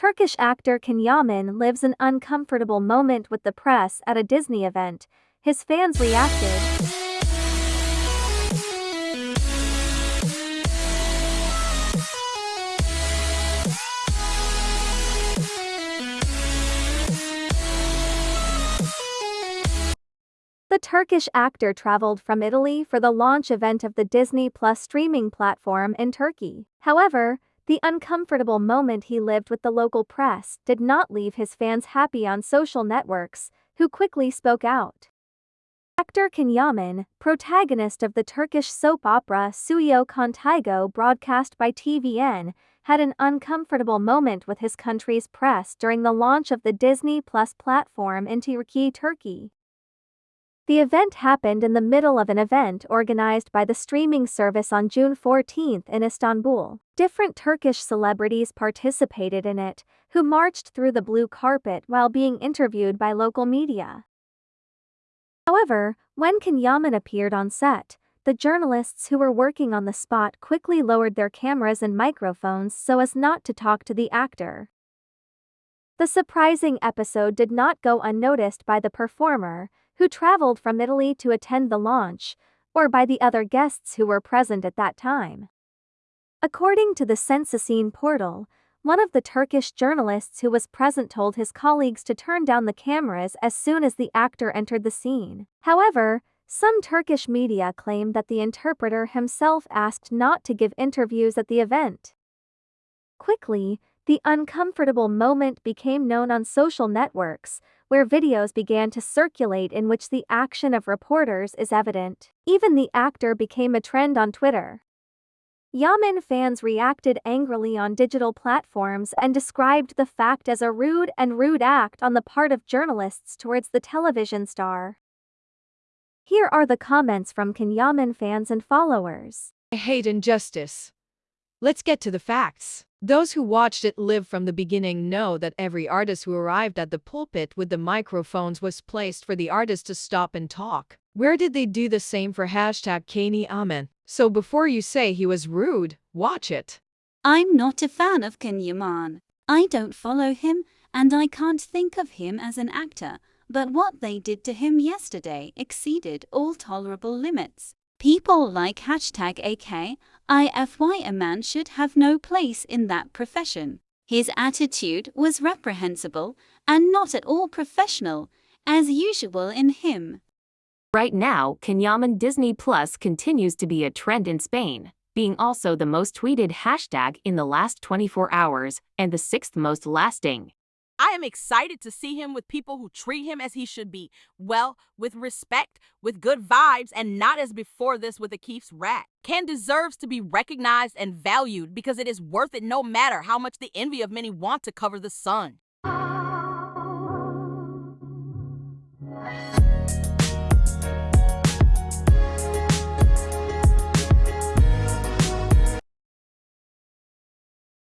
Turkish actor Can Yaman lives an uncomfortable moment with the press at a Disney event. His fans reacted. The Turkish actor traveled from Italy for the launch event of the Disney Plus streaming platform in Turkey. However, the uncomfortable moment he lived with the local press did not leave his fans happy on social networks, who quickly spoke out. Actor Can Yaman, protagonist of the Turkish soap opera Suyo Contigo broadcast by TVN, had an uncomfortable moment with his country's press during the launch of the Disney Plus platform in Turkey, Turkey. The event happened in the middle of an event organized by the streaming service on June 14 in Istanbul. Different Turkish celebrities participated in it, who marched through the blue carpet while being interviewed by local media. However, when Can Yaman appeared on set, the journalists who were working on the spot quickly lowered their cameras and microphones so as not to talk to the actor. The surprising episode did not go unnoticed by the performer, who traveled from Italy to attend the launch, or by the other guests who were present at that time. According to the SensaCine portal, one of the Turkish journalists who was present told his colleagues to turn down the cameras as soon as the actor entered the scene. However, some Turkish media claim that the interpreter himself asked not to give interviews at the event. Quickly, the uncomfortable moment became known on social networks, where videos began to circulate in which the action of reporters is evident. Even the actor became a trend on Twitter. Yaman fans reacted angrily on digital platforms and described the fact as a rude and rude act on the part of journalists towards the television star. Here are the comments from Can Yaman fans and followers. I hate injustice. Let's get to the facts. Those who watched it live from the beginning know that every artist who arrived at the pulpit with the microphones was placed for the artist to stop and talk. Where did they do the same for hashtag Can Yaman? So before you say he was rude, watch it. I'm not a fan of Yaman. I don't follow him, and I can't think of him as an actor, but what they did to him yesterday exceeded all tolerable limits. People like hashtag AKIFY a man should have no place in that profession. His attitude was reprehensible and not at all professional, as usual in him. Right now, Can Yaman Disney Plus continues to be a trend in Spain, being also the most tweeted hashtag in the last 24 hours and the sixth most lasting. I am excited to see him with people who treat him as he should be well, with respect, with good vibes, and not as before this with a Keefe's rat. Ken deserves to be recognized and valued because it is worth it no matter how much the envy of many want to cover the sun.